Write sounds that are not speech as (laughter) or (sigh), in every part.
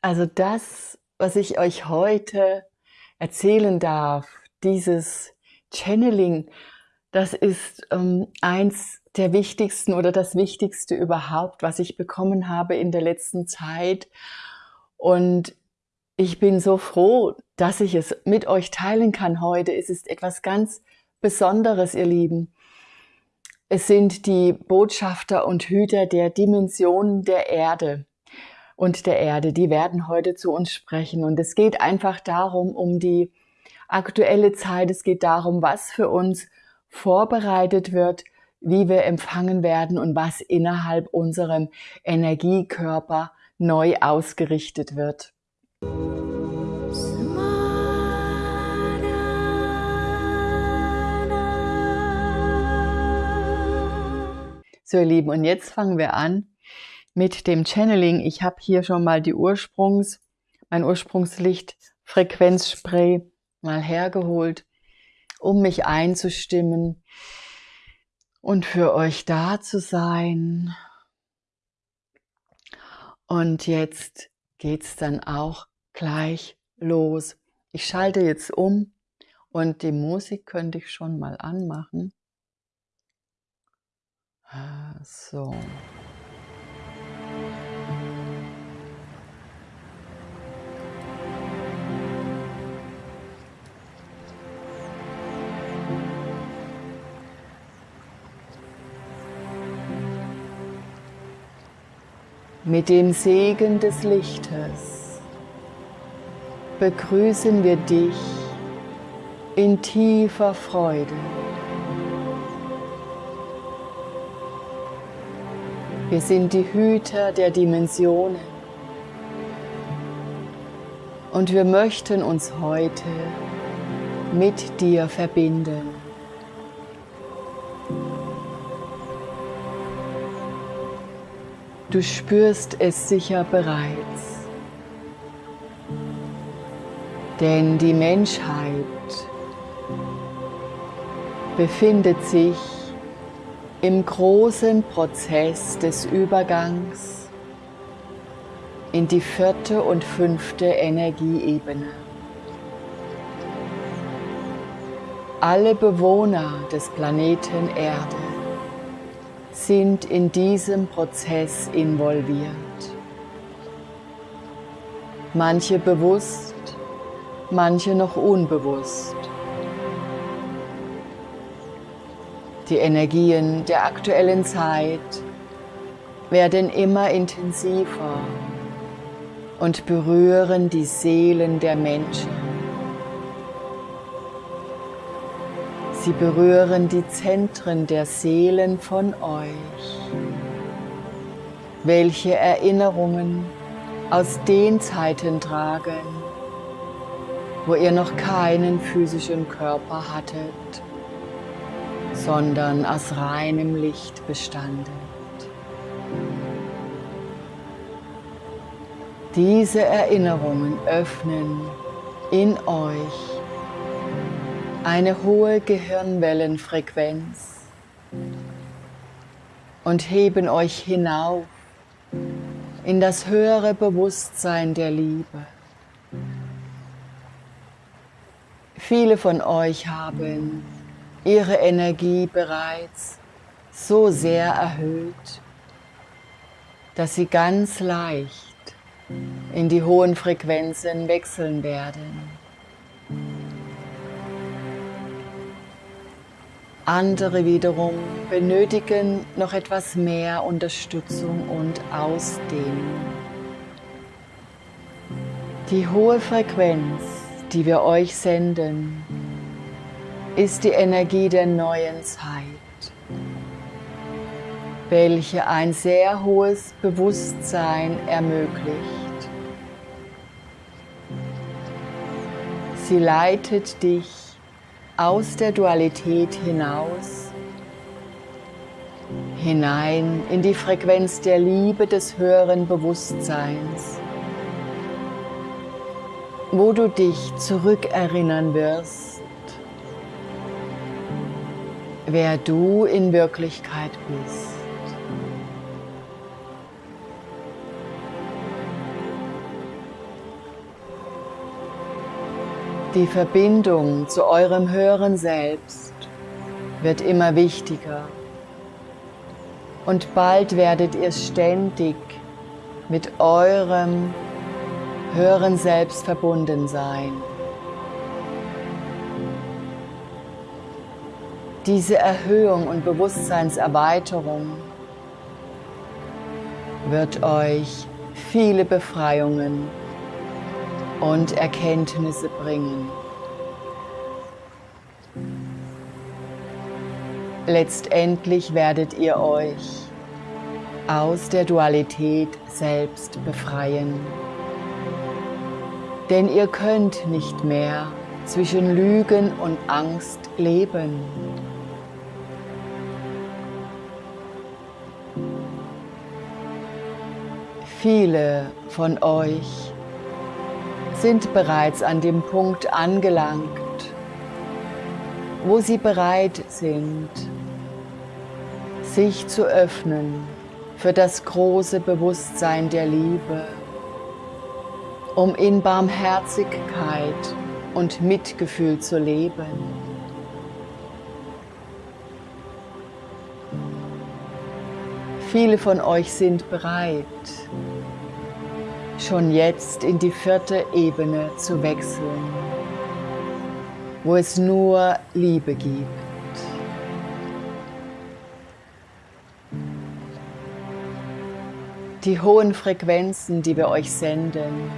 Also das, was ich euch heute erzählen darf, dieses Channeling, das ist ähm, eins der wichtigsten oder das wichtigste überhaupt, was ich bekommen habe in der letzten Zeit. Und ich bin so froh, dass ich es mit euch teilen kann heute. Es ist etwas ganz Besonderes, ihr Lieben. Es sind die Botschafter und Hüter der Dimensionen der Erde und der Erde, die werden heute zu uns sprechen. Und es geht einfach darum, um die aktuelle Zeit. Es geht darum, was für uns vorbereitet wird, wie wir empfangen werden und was innerhalb unserem Energiekörper neu ausgerichtet wird. So ihr Lieben, und jetzt fangen wir an mit dem Channeling. Ich habe hier schon mal die Ursprungs, mein Ursprungslicht Frequenzspray mal hergeholt, um mich einzustimmen und für euch da zu sein. Und jetzt geht's dann auch gleich los. Ich schalte jetzt um und die Musik könnte ich schon mal anmachen. So. Mit dem Segen des Lichtes begrüßen wir dich in tiefer Freude. Wir sind die Hüter der Dimensionen und wir möchten uns heute mit dir verbinden. Du spürst es sicher bereits, denn die Menschheit befindet sich im großen Prozess des Übergangs in die vierte und fünfte Energieebene. Alle Bewohner des Planeten Erde sind in diesem Prozess involviert. Manche bewusst, manche noch unbewusst. Die Energien der aktuellen Zeit werden immer intensiver und berühren die Seelen der Menschen. Sie berühren die Zentren der Seelen von euch. Welche Erinnerungen aus den Zeiten tragen, wo ihr noch keinen physischen Körper hattet sondern aus reinem Licht bestandet. Diese Erinnerungen öffnen in euch eine hohe Gehirnwellenfrequenz und heben euch hinauf in das höhere Bewusstsein der Liebe. Viele von euch haben ihre Energie bereits so sehr erhöht, dass sie ganz leicht in die hohen Frequenzen wechseln werden. Andere wiederum benötigen noch etwas mehr Unterstützung und Ausdehnung. Die hohe Frequenz, die wir euch senden, ist die Energie der neuen Zeit, welche ein sehr hohes Bewusstsein ermöglicht. Sie leitet dich aus der Dualität hinaus, hinein in die Frequenz der Liebe des höheren Bewusstseins, wo du dich zurückerinnern wirst wer du in Wirklichkeit bist. Die Verbindung zu eurem höheren Selbst wird immer wichtiger und bald werdet ihr ständig mit eurem höheren Selbst verbunden sein. Diese Erhöhung und Bewusstseinserweiterung wird euch viele Befreiungen und Erkenntnisse bringen. Letztendlich werdet ihr euch aus der Dualität selbst befreien. Denn ihr könnt nicht mehr zwischen Lügen und Angst leben. Viele von euch sind bereits an dem Punkt angelangt, wo sie bereit sind, sich zu öffnen für das große Bewusstsein der Liebe, um in Barmherzigkeit und Mitgefühl zu leben. Viele von euch sind bereit, schon jetzt in die vierte Ebene zu wechseln, wo es nur Liebe gibt. Die hohen Frequenzen, die wir euch senden,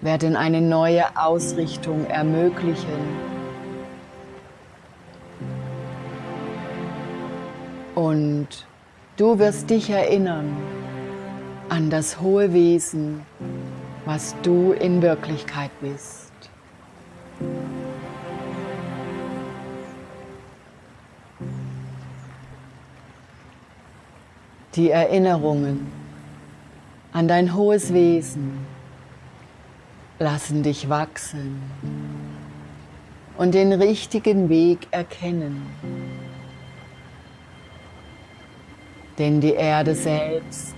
werden eine neue Ausrichtung ermöglichen. Und du wirst dich erinnern an das hohe Wesen, was du in Wirklichkeit bist. Die Erinnerungen an dein hohes Wesen lassen dich wachsen und den richtigen Weg erkennen. Denn die Erde selbst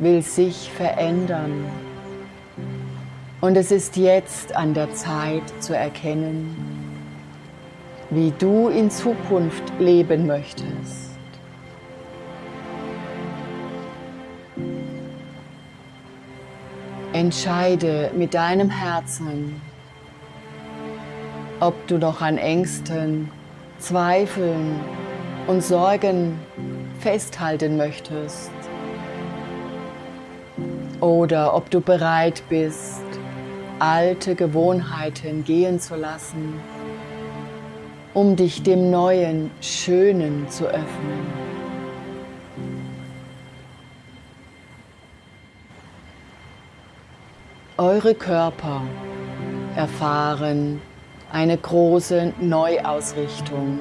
will sich verändern. Und es ist jetzt an der Zeit zu erkennen, wie du in Zukunft leben möchtest. Entscheide mit deinem Herzen, ob du noch an Ängsten, Zweifeln und Sorgen festhalten möchtest oder ob du bereit bist, alte Gewohnheiten gehen zu lassen, um dich dem Neuen, Schönen zu öffnen. Eure Körper erfahren eine große Neuausrichtung,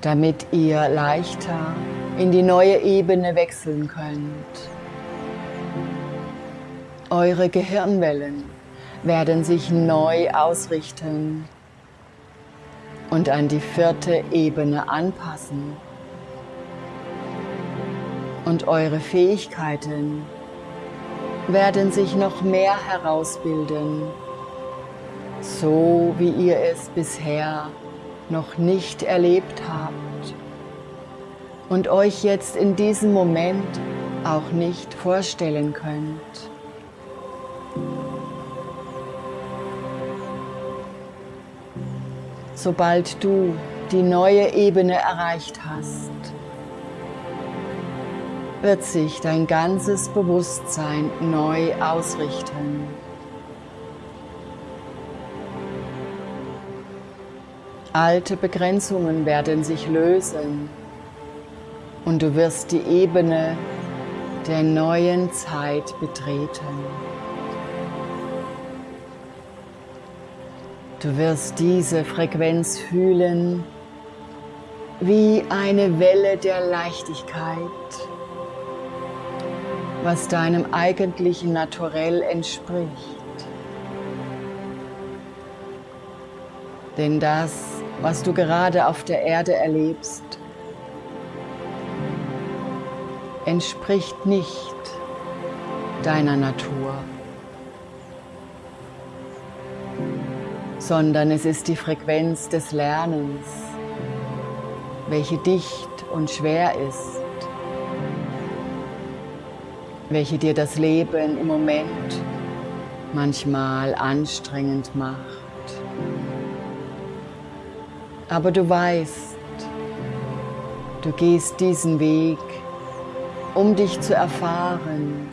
damit ihr leichter in die neue Ebene wechseln könnt. Eure Gehirnwellen werden sich neu ausrichten und an die vierte Ebene anpassen. Und eure Fähigkeiten werden sich noch mehr herausbilden, so wie ihr es bisher noch nicht erlebt habt und euch jetzt in diesem Moment auch nicht vorstellen könnt. Sobald du die neue Ebene erreicht hast, wird sich dein ganzes Bewusstsein neu ausrichten. Alte Begrenzungen werden sich lösen und du wirst die Ebene der neuen Zeit betreten. Du wirst diese Frequenz fühlen wie eine Welle der Leichtigkeit was deinem eigentlichen Naturell entspricht. Denn das, was du gerade auf der Erde erlebst, entspricht nicht deiner Natur. Sondern es ist die Frequenz des Lernens, welche dicht und schwer ist, welche dir das Leben im Moment manchmal anstrengend macht. Aber du weißt, du gehst diesen Weg, um dich zu erfahren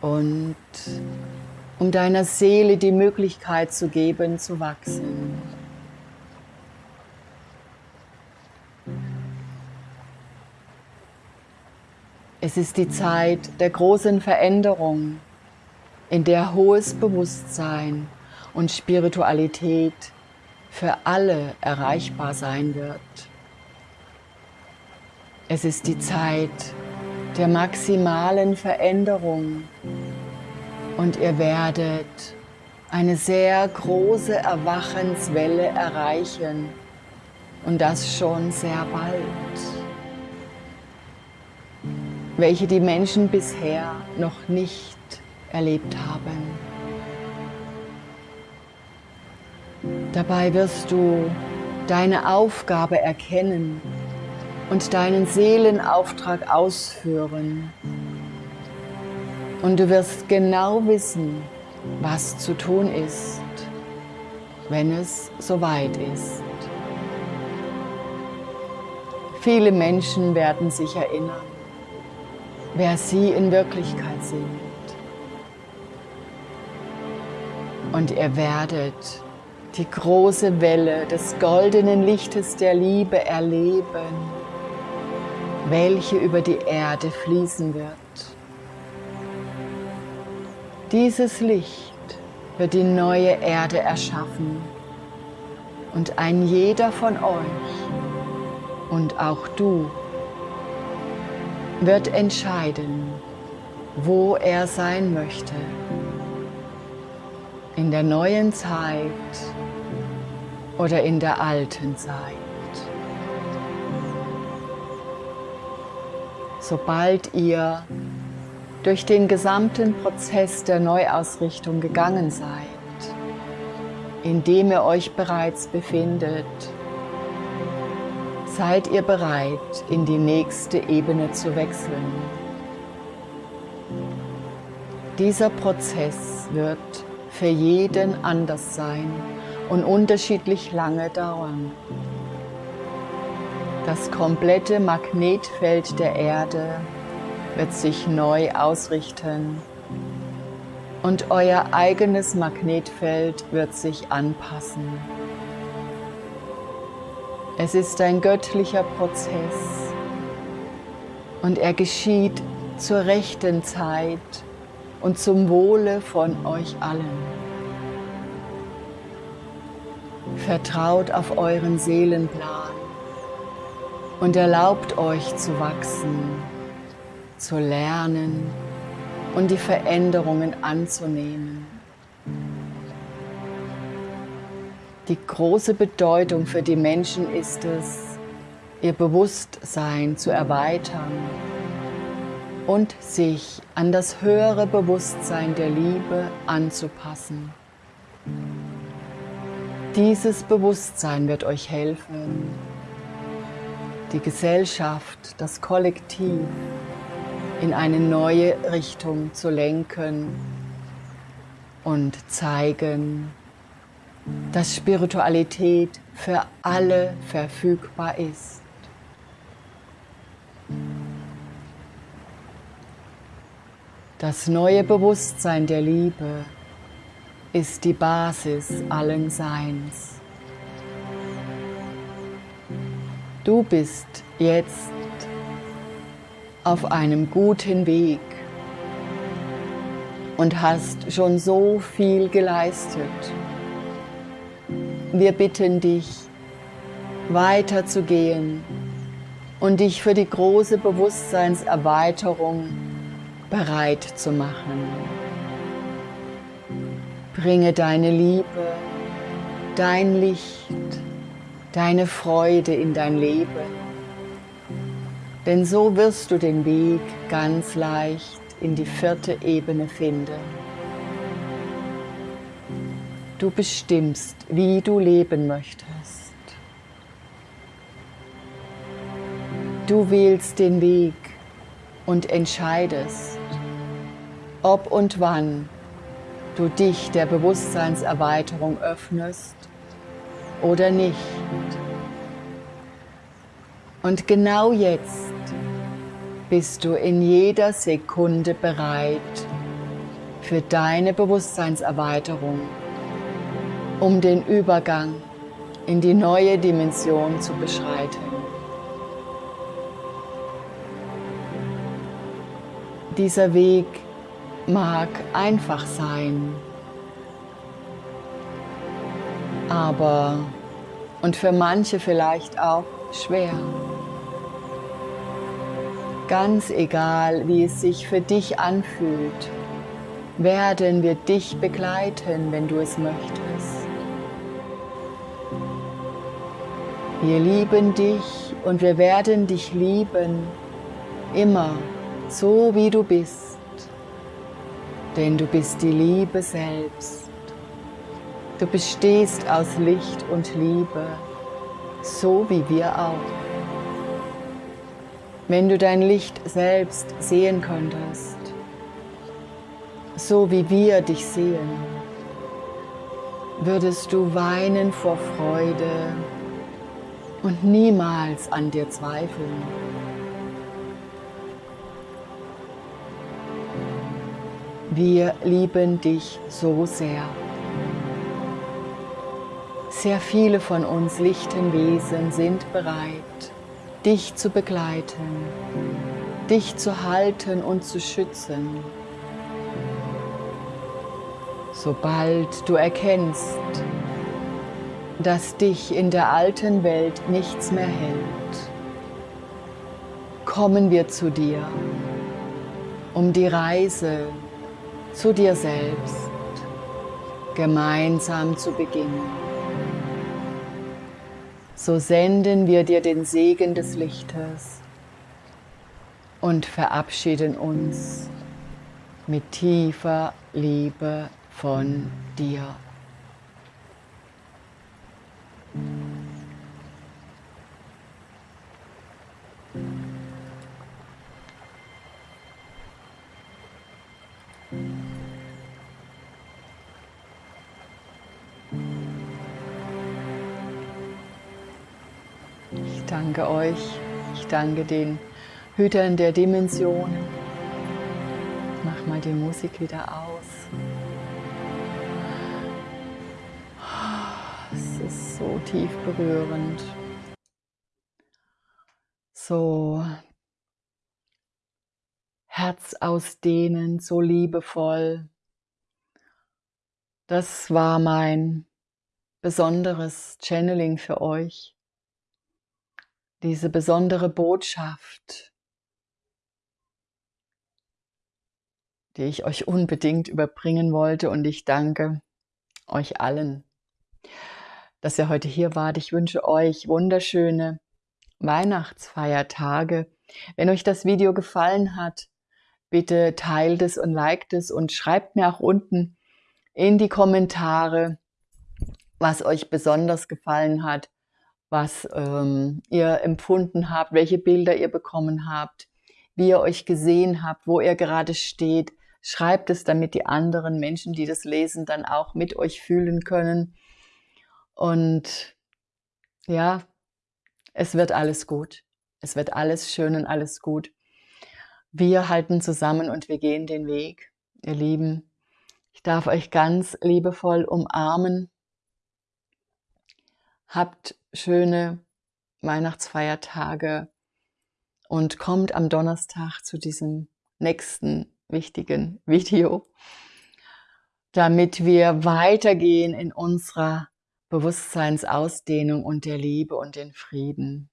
und um deiner Seele die Möglichkeit zu geben, zu wachsen. Es ist die Zeit der großen Veränderung, in der hohes Bewusstsein und Spiritualität für alle erreichbar sein wird. Es ist die Zeit der maximalen Veränderung und ihr werdet eine sehr große Erwachenswelle erreichen und das schon sehr bald, welche die Menschen bisher noch nicht erlebt haben. Dabei wirst du deine Aufgabe erkennen und deinen Seelenauftrag ausführen. Und du wirst genau wissen, was zu tun ist, wenn es soweit ist. Viele Menschen werden sich erinnern, wer sie in Wirklichkeit sind. Und ihr werdet die große Welle des goldenen Lichtes der Liebe erleben, welche über die Erde fließen wird. Dieses Licht wird die neue Erde erschaffen und ein jeder von euch und auch du wird entscheiden, wo er sein möchte. In der neuen Zeit oder in der alten Zeit. Sobald ihr durch den gesamten Prozess der Neuausrichtung gegangen seid, in dem ihr euch bereits befindet, seid ihr bereit, in die nächste Ebene zu wechseln. Dieser Prozess wird für jeden anders sein und unterschiedlich lange dauern. Das komplette Magnetfeld der Erde wird sich neu ausrichten und euer eigenes Magnetfeld wird sich anpassen. Es ist ein göttlicher Prozess und er geschieht zur rechten Zeit und zum Wohle von euch allen. Vertraut auf euren Seelenplan und erlaubt euch zu wachsen, zu lernen und die Veränderungen anzunehmen. Die große Bedeutung für die Menschen ist es, ihr Bewusstsein zu erweitern und sich an das höhere Bewusstsein der Liebe anzupassen. Dieses Bewusstsein wird euch helfen, die Gesellschaft, das Kollektiv in eine neue Richtung zu lenken und zeigen, dass Spiritualität für alle verfügbar ist. Das neue Bewusstsein der Liebe ist die Basis allen Seins. Du bist jetzt auf einem guten Weg und hast schon so viel geleistet. Wir bitten dich, weiterzugehen und dich für die große Bewusstseinserweiterung bereit zu machen. Bringe deine Liebe, dein Licht, deine Freude in dein Leben. Denn so wirst du den Weg ganz leicht in die vierte Ebene finden. Du bestimmst, wie du leben möchtest. Du wählst den Weg und entscheidest, ob und wann du dich der Bewusstseinserweiterung öffnest oder nicht. Und genau jetzt bist du in jeder Sekunde bereit für deine Bewusstseinserweiterung, um den Übergang in die neue Dimension zu beschreiten. Dieser Weg mag einfach sein, aber und für manche vielleicht auch schwer. Ganz egal, wie es sich für dich anfühlt, werden wir dich begleiten, wenn du es möchtest. Wir lieben dich und wir werden dich lieben, immer so wie du bist, denn du bist die Liebe selbst. Du bestehst aus Licht und Liebe, so wie wir auch. Wenn du dein Licht selbst sehen könntest, so wie wir dich sehen, würdest du weinen vor Freude und niemals an dir zweifeln. Wir lieben dich so sehr. Sehr viele von uns lichten Wesen sind bereit, dich zu begleiten, dich zu halten und zu schützen. Sobald du erkennst, dass dich in der alten Welt nichts mehr hält, kommen wir zu dir, um die Reise zu dir selbst gemeinsam zu beginnen so senden wir dir den Segen des Lichtes und verabschieden uns mit tiefer Liebe von dir. Danke euch, ich danke den Hütern der Dimensionen. Ich mach mal die Musik wieder aus. Es ist so tief berührend. So Herz ausdehnen, so liebevoll. Das war mein besonderes Channeling für euch diese besondere Botschaft, die ich euch unbedingt überbringen wollte. Und ich danke euch allen, dass ihr heute hier wart. Ich wünsche euch wunderschöne Weihnachtsfeiertage. Wenn euch das Video gefallen hat, bitte teilt es und liked es und schreibt mir auch unten in die Kommentare, was euch besonders gefallen hat was ähm, ihr empfunden habt, welche Bilder ihr bekommen habt, wie ihr euch gesehen habt, wo ihr gerade steht. Schreibt es, damit die anderen Menschen, die das lesen, dann auch mit euch fühlen können. Und ja, es wird alles gut. Es wird alles schön und alles gut. Wir halten zusammen und wir gehen den Weg, ihr Lieben. Ich darf euch ganz liebevoll umarmen. Habt schöne Weihnachtsfeiertage und kommt am Donnerstag zu diesem nächsten wichtigen (laughs) Video, damit wir weitergehen in unserer Bewusstseinsausdehnung und der Liebe und den Frieden.